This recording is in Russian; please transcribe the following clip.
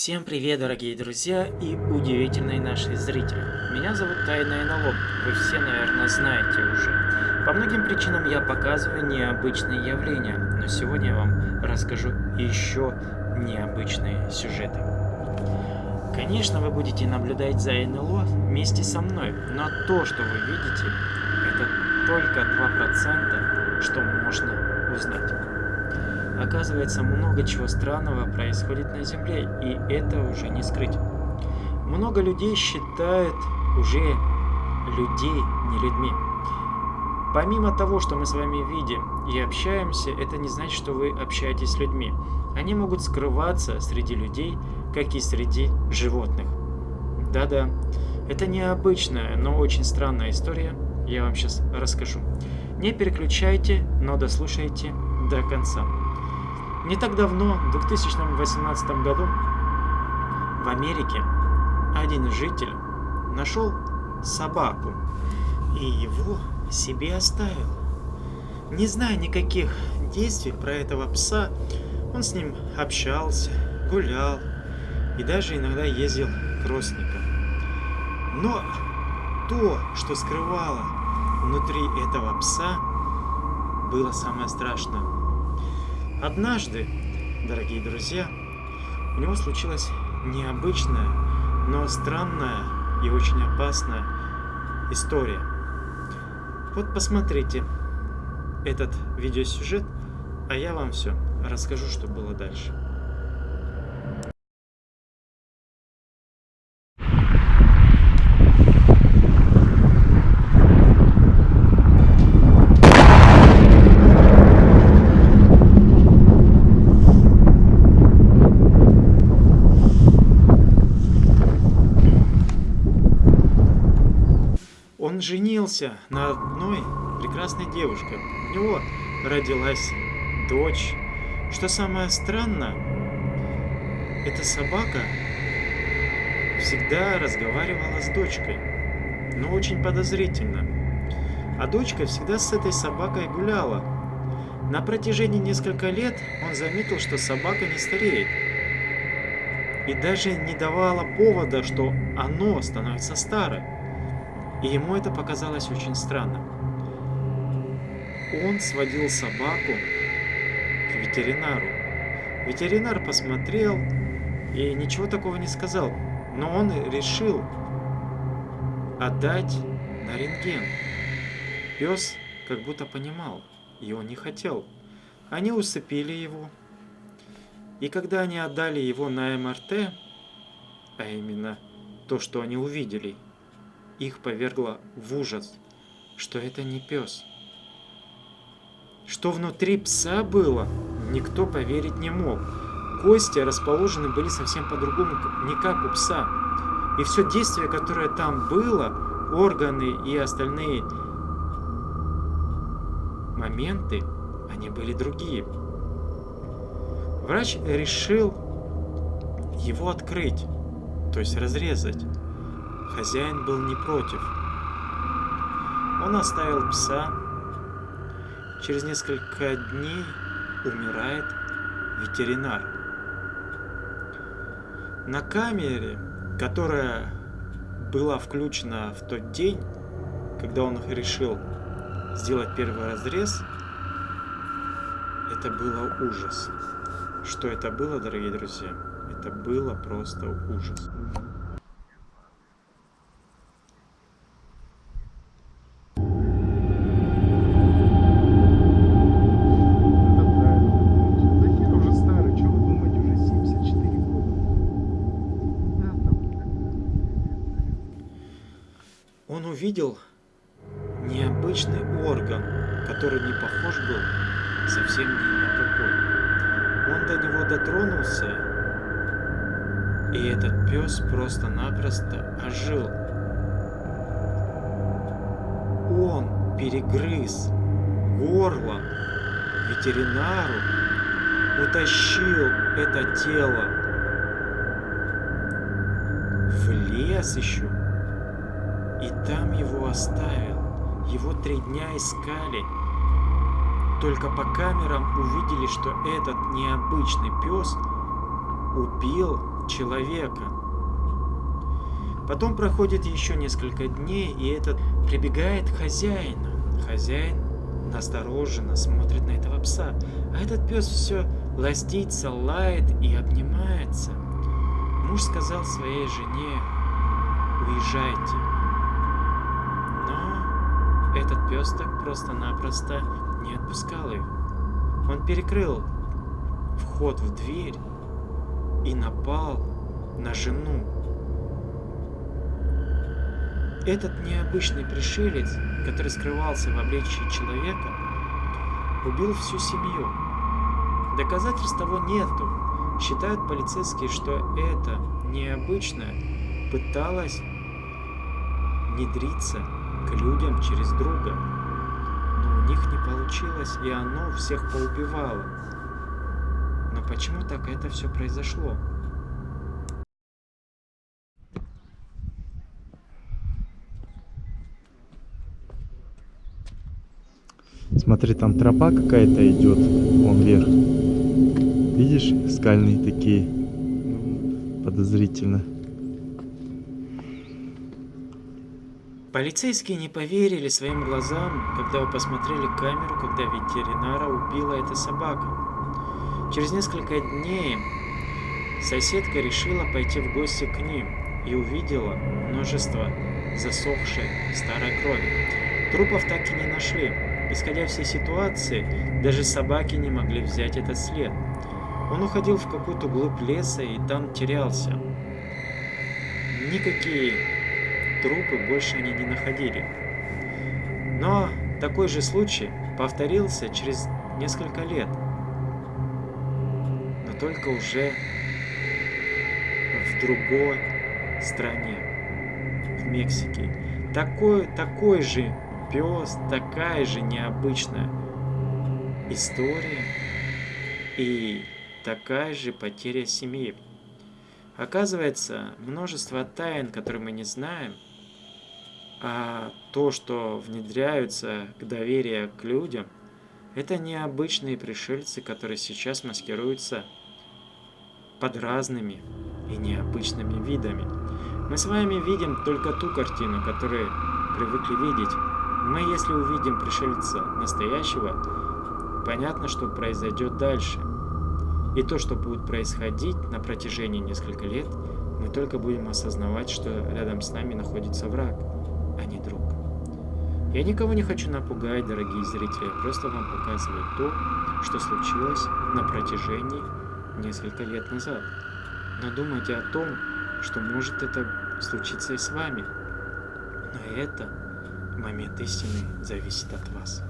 Всем привет, дорогие друзья и удивительные наши зрители. Меня зовут Тайна НЛО, вы все, наверное, знаете уже. По многим причинам я показываю необычные явления, но сегодня я вам расскажу еще необычные сюжеты. Конечно, вы будете наблюдать за НЛО вместе со мной, но то, что вы видите, это только 2%, что можно узнать. Оказывается, много чего странного происходит на Земле, и это уже не скрыть. Много людей считают уже людей не людьми. Помимо того, что мы с вами видим и общаемся, это не значит, что вы общаетесь с людьми. Они могут скрываться среди людей, как и среди животных. Да-да, это необычная, но очень странная история, я вам сейчас расскажу. Не переключайте, но дослушайте до конца. Не так давно, в 2018 году, в Америке один житель нашел собаку и его себе оставил. Не зная никаких действий про этого пса, он с ним общался, гулял и даже иногда ездил к родственникам. Но то, что скрывало внутри этого пса, было самое страшное. Однажды, дорогие друзья, у него случилась необычная, но странная и очень опасная история. Вот посмотрите этот видеосюжет, а я вам все расскажу, что было дальше. Он женился на одной прекрасной девушке. У него родилась дочь. Что самое странное, эта собака всегда разговаривала с дочкой, но очень подозрительно. А дочка всегда с этой собакой гуляла. На протяжении нескольких лет он заметил, что собака не стареет. И даже не давала повода, что оно становится старым. И ему это показалось очень странным. Он сводил собаку к ветеринару. Ветеринар посмотрел и ничего такого не сказал, но он решил отдать на рентген. Пес как будто понимал, и он не хотел. Они усыпили его, и когда они отдали его на МРТ, а именно то, что они увидели – их повергло в ужас, что это не пес. Что внутри пса было, никто поверить не мог. Кости расположены были совсем по-другому, не как у пса. И все действие, которое там было, органы и остальные моменты, они были другие. Врач решил его открыть, то есть разрезать. Хозяин был не против. Он оставил пса. Через несколько дней умирает ветеринар. На камере, которая была включена в тот день, когда он решил сделать первый разрез, это было ужас. Что это было, дорогие друзья? Это было просто ужас. Он увидел необычный орган, который не похож был совсем ни на какой. Он до него дотронулся, и этот пес просто-напросто ожил. Он перегрыз горло ветеринару, утащил это тело в лес еще и там его оставил. Его три дня искали. Только по камерам увидели, что этот необычный пес убил человека. Потом проходит еще несколько дней, и этот прибегает к хозяину. Хозяин настороженно смотрит на этого пса, а этот пес все ластится, лает и обнимается. Муж сказал своей жене, уезжайте. Этот пес так просто-напросто не отпускал их. Он перекрыл вход в дверь и напал на жену. Этот необычный пришелец, который скрывался в обличии человека, убил всю семью. Доказательств того нету. Считают полицейские, что это необычное пыталось внедриться к людям через друга. Но у них не получилось, и оно всех поубивало. Но почему так это все произошло? Смотри, там тропа какая-то идет, вон вверх. Видишь, скальные такие, подозрительно. Полицейские не поверили своим глазам, когда посмотрели камеру, когда ветеринара убила эта собака. Через несколько дней соседка решила пойти в гости к ним и увидела множество засохшей старой крови. Трупов так и не нашли. Исходя всей ситуации, даже собаки не могли взять этот след. Он уходил в какую-то глубь леса и там терялся. Никакие трупы больше они не находили. Но такой же случай повторился через несколько лет. Но только уже в другой стране, в Мексике. Такой, такой же пес, такая же необычная история и такая же потеря семьи. Оказывается, множество тайн, которые мы не знаем, а то, что внедряются к доверию к людям, это необычные пришельцы, которые сейчас маскируются под разными и необычными видами. Мы с вами видим только ту картину, которую привыкли видеть. Мы, если увидим пришельца настоящего, понятно, что произойдет дальше. И то, что будет происходить на протяжении нескольких лет, мы только будем осознавать, что рядом с нами находится враг а не друг. Я никого не хочу напугать, дорогие зрители, я просто вам показываю то, что случилось на протяжении несколько лет назад. Но думайте о том, что может это случиться и с вами. Но это, момент истины, зависит от вас.